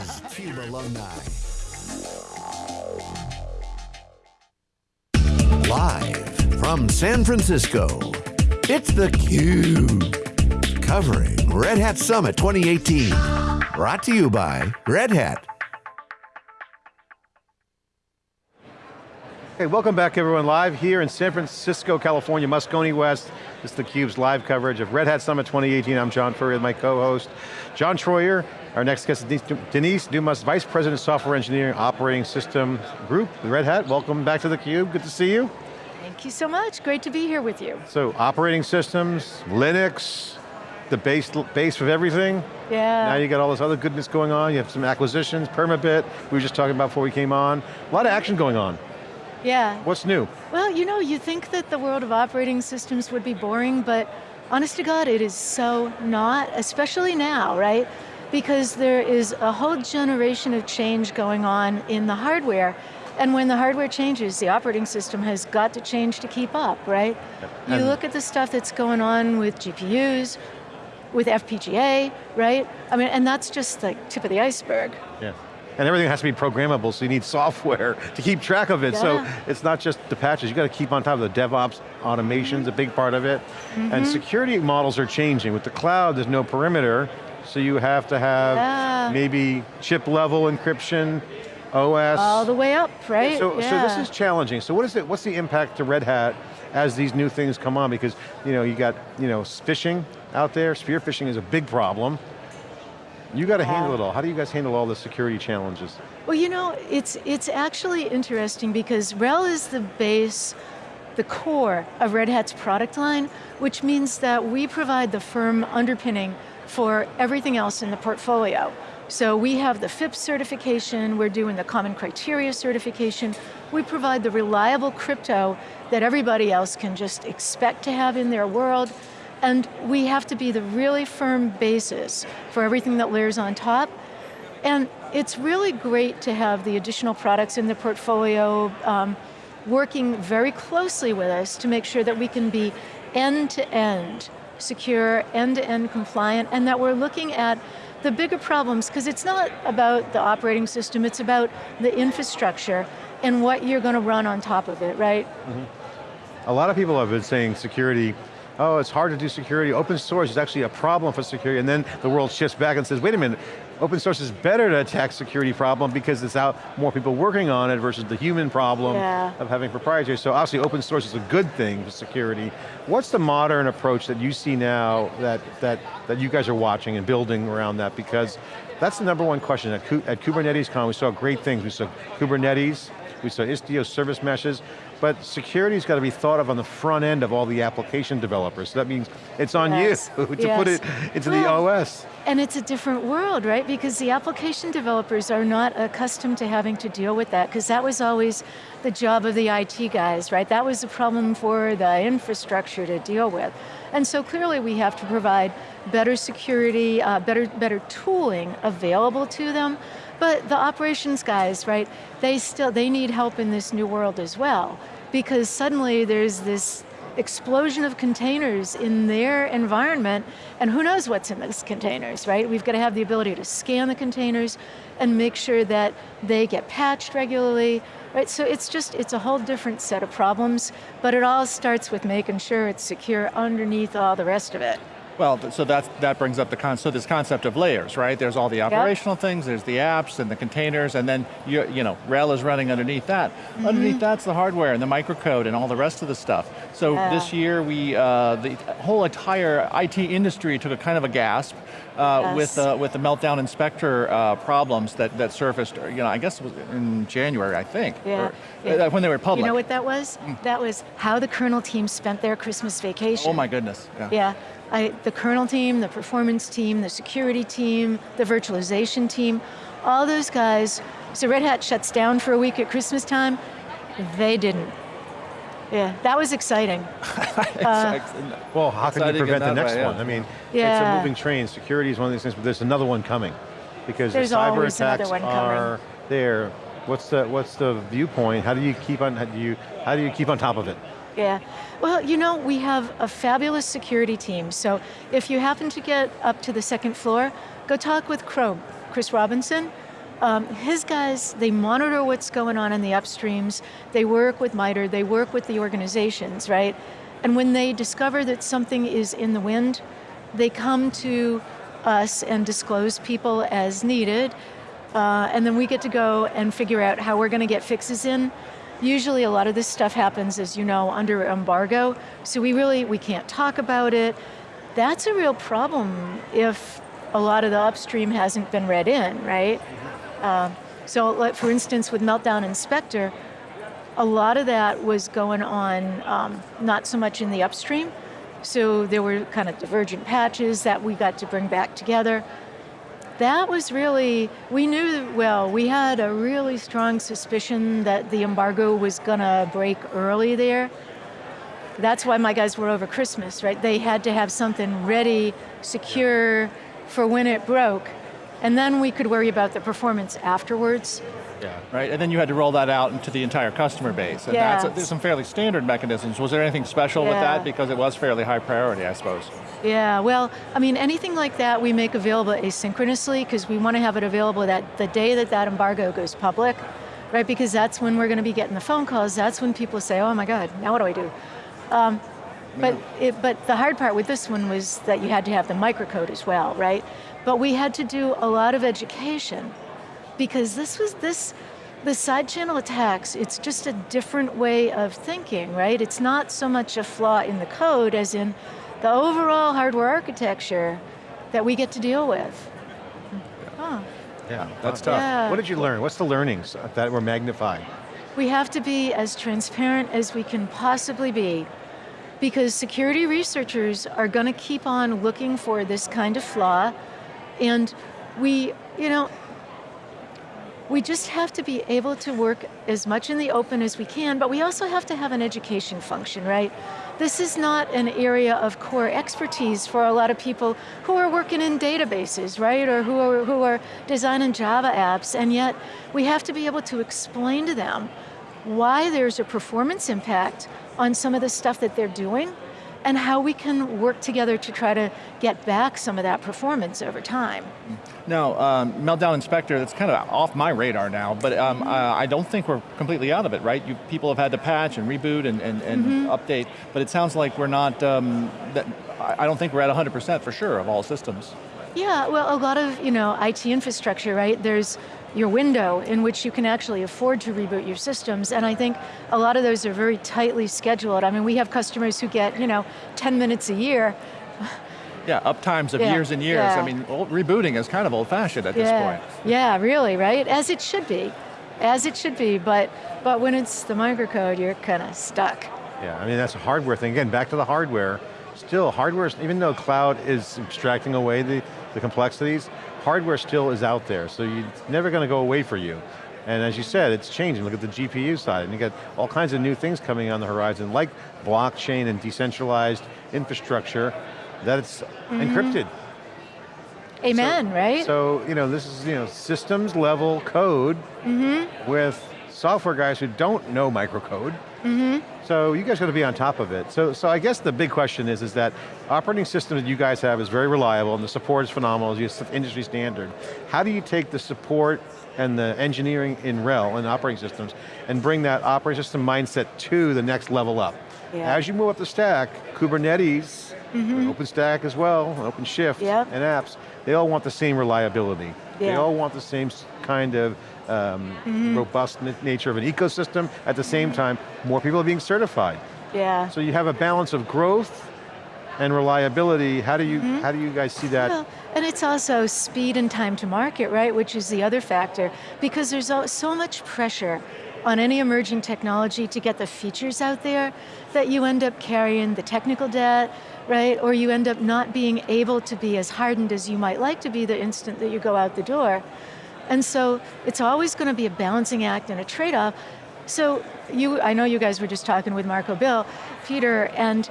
is CUBE alumni. Live from San Francisco, it's theCUBE. Covering Red Hat Summit 2018. Brought to you by Red Hat. Hey, welcome back everyone, live here in San Francisco, California, Moscone West. This is theCUBE's live coverage of Red Hat Summit 2018. I'm John Furrier, my co-host. John Troyer, our next guest is Denise Dumas, Vice President of Software Engineering Operating System Group, Red Hat. Welcome back to theCUBE, good to see you. Thank you so much, great to be here with you. So, operating systems, Linux, the base, base of everything. Yeah. Now you got all this other goodness going on, you have some acquisitions, Permabit, we were just talking about before we came on. A lot of action going on. Yeah. What's new? Well, you know, you think that the world of operating systems would be boring, but honest to God, it is so not, especially now, right? Because there is a whole generation of change going on in the hardware, and when the hardware changes, the operating system has got to change to keep up, right? You look at the stuff that's going on with GPUs, with FPGA, right? I mean, and that's just the tip of the iceberg. Yeah. And everything has to be programmable, so you need software to keep track of it. Yeah. So it's not just the patches, you got to keep on top of the DevOps, automation's mm -hmm. a big part of it. Mm -hmm. And security models are changing. With the cloud, there's no perimeter, so you have to have yeah. maybe chip level encryption, OS. All the way up, right? So, yeah. so this is challenging. So what is it, what's the impact to Red Hat as these new things come on? Because you know, you got you know, phishing out there, spear phishing is a big problem. You got to handle it all. How do you guys handle all the security challenges? Well, you know, it's, it's actually interesting because RHEL is the base, the core of Red Hat's product line, which means that we provide the firm underpinning for everything else in the portfolio. So we have the FIPS certification, we're doing the common criteria certification, we provide the reliable crypto that everybody else can just expect to have in their world, and we have to be the really firm basis for everything that layers on top. And it's really great to have the additional products in the portfolio um, working very closely with us to make sure that we can be end-to-end -end secure, end-to-end -end compliant, and that we're looking at the bigger problems, because it's not about the operating system, it's about the infrastructure and what you're going to run on top of it, right? Mm -hmm. A lot of people have been saying security oh, it's hard to do security. Open source is actually a problem for security. And then the world shifts back and says, wait a minute, open source is better to attack security problem because it's out more people working on it versus the human problem yeah. of having proprietary. So obviously open source is a good thing for security. What's the modern approach that you see now that, that, that you guys are watching and building around that? Because that's the number one question. At, at Kubernetes Con, we saw great things. We saw Kubernetes, we saw Istio service meshes, but security's got to be thought of on the front end of all the application developers. So that means it's on yes. you to yes. put it into well, the OS. And it's a different world, right? Because the application developers are not accustomed to having to deal with that, because that was always the job of the IT guys, right? That was the problem for the infrastructure to deal with. And so clearly we have to provide better security, uh, better, better tooling available to them, but the operations guys, right, they still, they need help in this new world as well, because suddenly there's this explosion of containers in their environment, and who knows what's in those containers, right? We've got to have the ability to scan the containers and make sure that they get patched regularly, right? So it's just, it's a whole different set of problems, but it all starts with making sure it's secure underneath all the rest of it. Well, so that's, that brings up the con so this concept of layers, right? There's all the operational yep. things, there's the apps and the containers, and then you, you know, RHEL is running underneath that. Mm -hmm. Underneath that's the hardware and the microcode and all the rest of the stuff. So yeah. this year we, uh, the whole entire IT industry took a kind of a gasp uh, yes. with, uh, with the meltdown and Spectre uh, problems that, that surfaced, you know, I guess it was in January, I think, yeah. Or, yeah. when they were public. You know what that was? Mm. That was how the kernel team spent their Christmas vacation. Oh my goodness. Yeah. yeah. I, the kernel team, the performance team, the security team, the virtualization team, all those guys, so Red Hat shuts down for a week at Christmas time, they didn't. Yeah, that was exciting. uh, well, how can you prevent the next way, yeah. one? I mean, yeah. it's a moving train. Security is one of these things, but there's another one coming. Because there's the cyber attacks are there. What's the, what's the viewpoint? How do you keep on, how do you, how do you keep on top of it? Yeah, well, you know, we have a fabulous security team, so if you happen to get up to the second floor, go talk with Crow, Chris Robinson, Um, his guys, they monitor what's going on in the upstreams, they work with MITRE, they work with the organizations, right? And when they discover that something is in the wind, they come to us and disclose people as needed, uh, and then we get to go and figure out how we're going to get fixes in. Usually a lot of this stuff happens, as you know, under embargo, so we really, we can't talk about it. That's a real problem if a lot of the upstream hasn't been read in, right? Uh, so like, for instance, with Meltdown and Spectre, a lot of that was going on um, not so much in the upstream, so there were kind of divergent patches that we got to bring back together. That was really, we knew, well, we had a really strong suspicion that the embargo was going to break early there. That's why my guys were over Christmas, right? They had to have something ready, secure for when it broke. And then we could worry about the performance afterwards. Yeah, right, and then you had to roll that out into the entire customer base. And yeah. that's a, there's some fairly standard mechanisms. Was there anything special yeah. with that? Because it was fairly high priority, I suppose. Yeah, well, I mean, anything like that we make available asynchronously because we want to have it available that the day that that embargo goes public, right? Because that's when we're going to be getting the phone calls. That's when people say, oh my God, now what do I do? Um, but, it, but the hard part with this one was that you had to have the microcode as well, right? But we had to do a lot of education because this was this, the side channel attacks, it's just a different way of thinking, right? It's not so much a flaw in the code as in the overall hardware architecture that we get to deal with. Huh. Yeah, that's tough. Yeah. What did you learn? What's the learnings that were magnified? We have to be as transparent as we can possibly be because security researchers are going to keep on looking for this kind of flaw and we, you know, we just have to be able to work as much in the open as we can, but we also have to have an education function, right? This is not an area of core expertise for a lot of people who are working in databases, right? Or who are, who are designing Java apps, and yet we have to be able to explain to them why there's a performance impact on some of the stuff that they're doing, and how we can work together to try to get back some of that performance over time. Now, um, Meltdown and Spectre, that's kind of off my radar now, but um, mm -hmm. uh, I don't think we're completely out of it, right? You, people have had to patch and reboot and, and, and mm -hmm. update, but it sounds like we're not, um, that, I don't think we're at 100% for sure of all systems. Yeah, well, a lot of you know IT infrastructure, right? There's your window in which you can actually afford to reboot your systems. And I think a lot of those are very tightly scheduled. I mean, we have customers who get, you know, 10 minutes a year. Yeah, uptimes of yeah, years and years. Yeah. I mean, old, rebooting is kind of old fashioned at yeah. this point. Yeah, really, right? As it should be. As it should be, but, but when it's the microcode, you're kind of stuck. Yeah, I mean, that's a hardware thing. Again, back to the hardware. Still, hardware, even though cloud is abstracting away the, the complexities, hardware still is out there, so you, it's never going to go away for you. And as you said, it's changing. Look at the GPU side, and you got all kinds of new things coming on the horizon, like blockchain and decentralized infrastructure that's mm -hmm. encrypted. Amen, so, right? So, you know, this is you know systems level code mm -hmm. with software guys who don't know microcode. Mm -hmm. So you guys got to be on top of it. So, so I guess the big question is, is that operating system that you guys have is very reliable and the support is phenomenal, it's industry standard. How do you take the support and the engineering in RHEL and operating systems and bring that operating system mindset to the next level up? Yeah. As you move up the stack, Kubernetes, mm -hmm. OpenStack as well, OpenShift, yep. and apps, they all want the same reliability. Yeah. They all want the same kind of um, mm -hmm. robust nature of an ecosystem. At the same time, more people are being certified. Yeah. So you have a balance of growth and reliability. How do you, mm -hmm. how do you guys see that? Well, and it's also speed and time to market, right? Which is the other factor. Because there's so much pressure on any emerging technology to get the features out there that you end up carrying the technical debt, right? Or you end up not being able to be as hardened as you might like to be the instant that you go out the door. And so it's always going to be a balancing act and a trade-off. So you, I know you guys were just talking with Marco Bill, Peter, and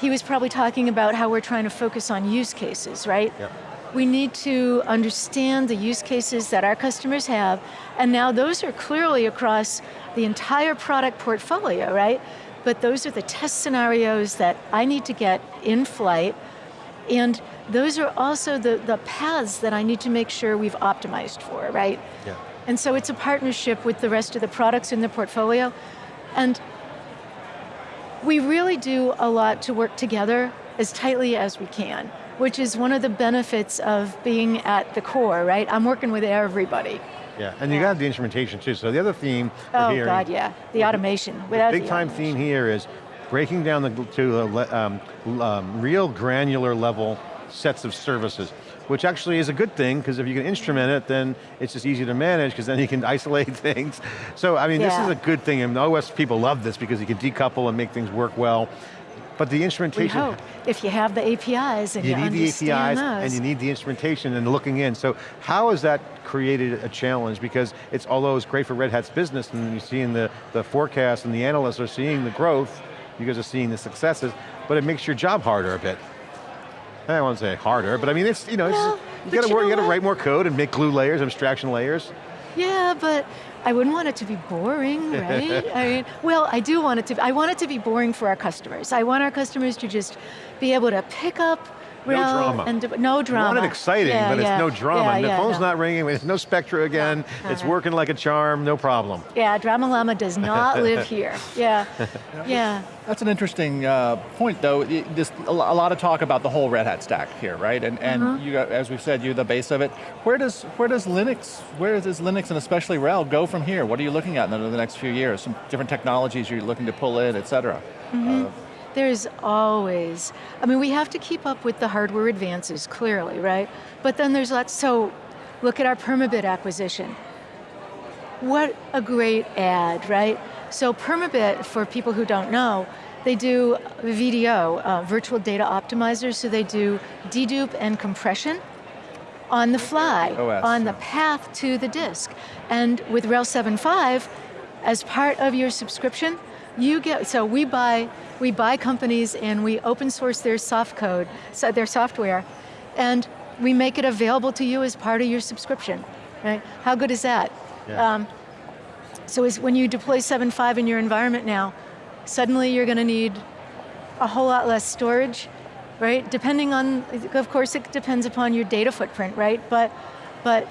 he was probably talking about how we're trying to focus on use cases, right? Yep. We need to understand the use cases that our customers have, and now those are clearly across the entire product portfolio, right? But those are the test scenarios that I need to get in flight, and those are also the, the paths that I need to make sure we've optimized for, right? Yeah. And so it's a partnership with the rest of the products in the portfolio. And we really do a lot to work together as tightly as we can, which is one of the benefits of being at the core, right? I'm working with everybody. Yeah, and you got the instrumentation too. So the other theme Oh hearing, God, yeah. The automation. the Without big the time automation. theme here is breaking down the, to the um, um, real granular level sets of services, which actually is a good thing, because if you can instrument it, then it's just easy to manage, because then you can isolate things. So, I mean, this is a good thing, and OS people love this, because you can decouple and make things work well. But the We instrumentation, hope, if you have the APIs and you, you need the APIs those. and you need the instrumentation and looking in. So how has that created a challenge? Because it's, although it's great for Red Hat's business and you're seeing the, the forecast and the analysts are seeing the growth, you guys are seeing the successes, but it makes your job harder a bit. I don't want to say harder, but I mean, it's, you know, Well, it's, you got to you work, know you got to write more code and make glue layers, abstraction layers. Yeah, but I wouldn't want it to be boring, right? I mean, well, I do want it to, I want it to be boring for our customers. I want our customers to just be able to pick up No drama. and no You drama. want it exciting, Yeah, but it's yeah. no drama. Yeah, the yeah, phone's no. not ringing, there's no Spectre again, it's uh-huh. working like a charm, no problem. Yeah, Drama Llama does not live here. Yeah, yeah. That's an interesting uh, point, though. Y- This, a lot of talk about the whole Red Hat stack here, right? And, and Uh-huh. you, as we've said, you're the base of it. Where does where does Linux, where does Linux and especially RHEL go from here? What are you looking at in the, the next few years? Some different technologies you're looking to pull in, et cetera. Uh, There's always, I mean, we have to keep up with the hardware advances, clearly, right? But then there's lots, so look at our Permabit acquisition. What a great ad, right? So Permabit, for people who don't know, they do VDO, uh, virtual data optimizers, so they do dedupe and compression on the fly, OS, on the path to the disk. And with RHEL 7.5, as part of your subscription, you get, so we buy, we buy companies and we open source their soft code, so their software, and we make it available to you as part of your subscription, right? How good is that? Yeah. Um, so is when you deploy 7.5 in your environment now, suddenly you're going to need a whole lot less storage, right? Depending on, of course it depends upon your data footprint, right? But, but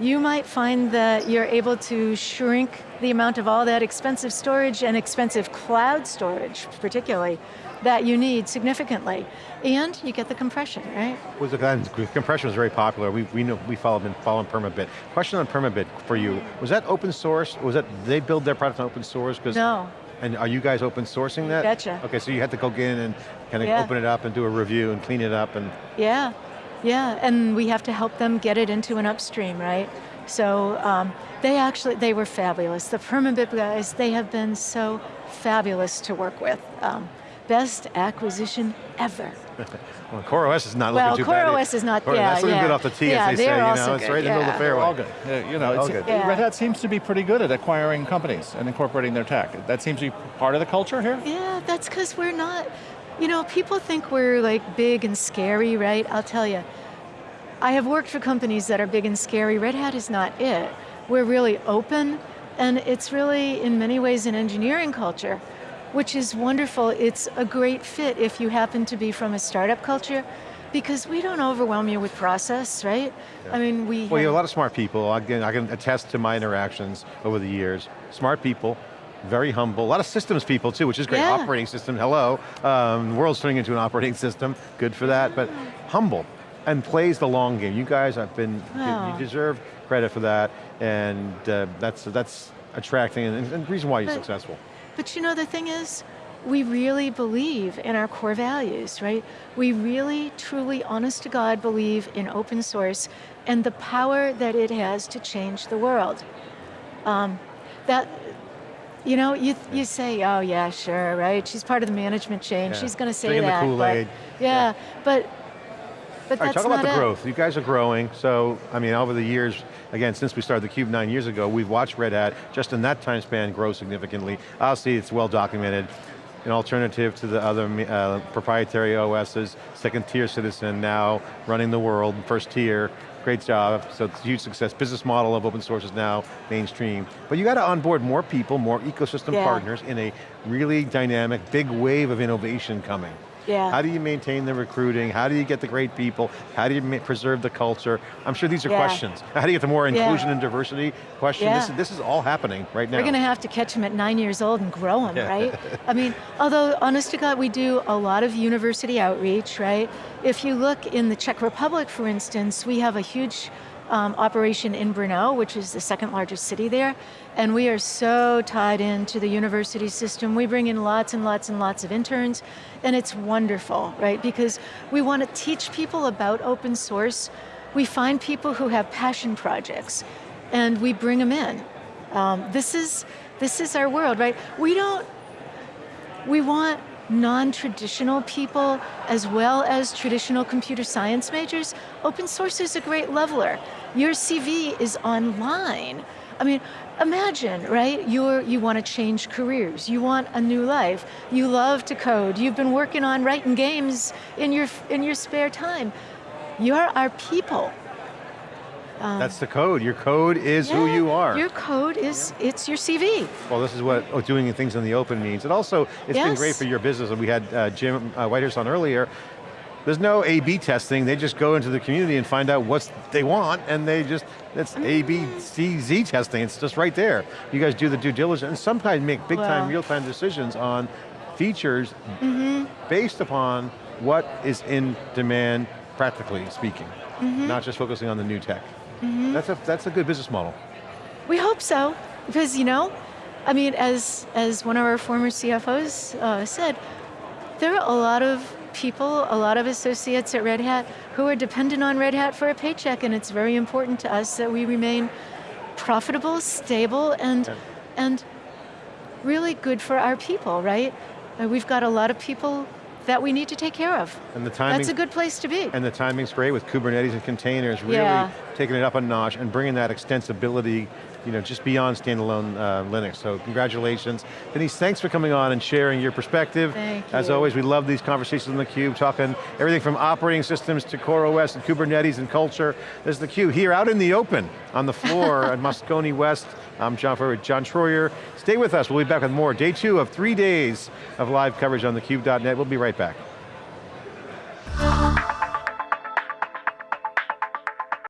you might find that you're able to shrink the amount of all that expensive storage and expensive cloud storage, particularly, that you need significantly. And you get the compression, right? Was the compression was very popular. We we know we followed been following Permabit. Question on Permabit for you: Was that open source? Was that they build their product on open source? No. And are you guys open sourcing that? Betcha. Okay, so you had to go in and kind of Yeah. open it up and do a review and clean it up and. Yeah, yeah, and we have to help them get it into an upstream, right? So um, they actually, they were fabulous. The Permabit guys, they have been so fabulous to work with. Um, best acquisition ever. Well, CoreOS is not Well, looking too bad. Well, CoreOS is not- Core- yeah, That's looking yeah. good off the tee, Yeah, as they they're say. You know, it's good, right in the middle of yeah. the They're fairway. all good. Uh, you know, All good. Yeah. Red Hat seems to be pretty good at acquiring companies and incorporating their tech. That seems to be part of the culture here? Yeah, that's because we're not, you know, people think we're like big and scary, right? I'll tell you. I have worked for companies that are big and scary. Red Hat is not it. We're really open, and it's really, in many ways, an engineering culture, which is wonderful. It's a great fit if you happen to be from a startup culture, because we don't overwhelm you with process, right? I mean, we. Well, you have have- a lot of smart people. Again, I can attest to my interactions over the years. Smart people, very humble. A lot of systems people too, which is great. Yeah. Operating system, hello. Um, the world's turning into an operating system, good for that, but humble and plays the long game. You guys have been, Oh. you deserve credit for that, and uh, that's, that's attracting and, and the reason why you're But- successful. But you know, the thing is, we really believe in our core values, right? We really, truly, honest to God, believe in open source and the power that it has to change the world. Um, that, you know, you, you say, oh yeah, sure, right? She's part of the management chain. Yeah. She's going to say Drinking the that. but- Kool-Aid. Yeah, but, but All right, that's talk about the it. growth. You guys are growing, so, I mean, over the years, again, since we started theCUBE nine years ago, we've watched Red Hat, just in that time span, grow significantly. Obviously, it's well documented. An alternative to the other uh, proprietary OSs, second tier citizen now, running the world, first tier, great job, so it's a huge success. Business model of open source is now mainstream. But you got to onboard more people, more ecosystem Yeah. partners in a really dynamic, big wave of innovation coming. Yeah. How do you maintain the recruiting? How do you get the great people? How do you preserve the culture? I'm sure these are Yeah. questions. How do you get the more Yeah. inclusion and diversity question? This, Yeah. this is all happening right now. We're going to have to catch them at nine years old and grow them, Yeah. right? I mean, although honest to God, we do a lot of university outreach, right? If you look in the Czech Republic, for instance, we have a huge um, operation in Brno, which is the second largest city there, and we are so tied into the university system. We bring in lots and lots and lots of interns, and it's wonderful, right? Because we want to teach people about open source. We find people who have passion projects, and we bring them in. Um, this is this is our world, right? We don't. We want non-traditional people as well as traditional computer science majors. Open source is a great leveler. Your CV is online. I mean, imagine, right? You're you want to change careers. You want a new life. You love to code. You've been working on writing games in your in your spare time. You're our people. That's the code. Your code is who you are. Your code is, it's your CV. Well, this is what oh, doing things in the open means. And also, it's been great for your business. And we had uh, Jim uh, Whitehurst on earlier. There's no A-B testing. They just go into the community and find out what they want, and they just, it's A, B, C, Z testing. It's just right there. You guys do the due diligence, and sometimes make big time, Well. real time decisions on features Mm-hmm. based upon what is in demand, practically speaking. Mm-hmm. Not just focusing on the new tech. That's, a, that's a good business model. We hope so, because you know, I mean, as as one of our former CFOs uh, said, there are a lot of people, a lot of associates at Red Hat who are dependent on Red Hat for a paycheck, and it's very important to us that we remain profitable, stable, and Yeah. and really good for our people, right? Uh, we've got a lot of people that we need to take care of. And the timing. That's a good place to be. And the timing's great with Kubernetes and containers, really Yeah. taking it up a notch and bringing that extensibility, you know, just beyond standalone uh, Linux. So congratulations. Denise, thanks for coming on and sharing your perspective. Thank As you. always, we love these conversations on theCUBE, talking everything from operating systems to Core OS and Kubernetes and culture. There's theCUBE here out in the open on the floor at Moscone West. I'm John Furrier with John Troyer. Stay with us, we'll be back with more. Day two of three days of live coverage on theCUBE.net. We'll be right back.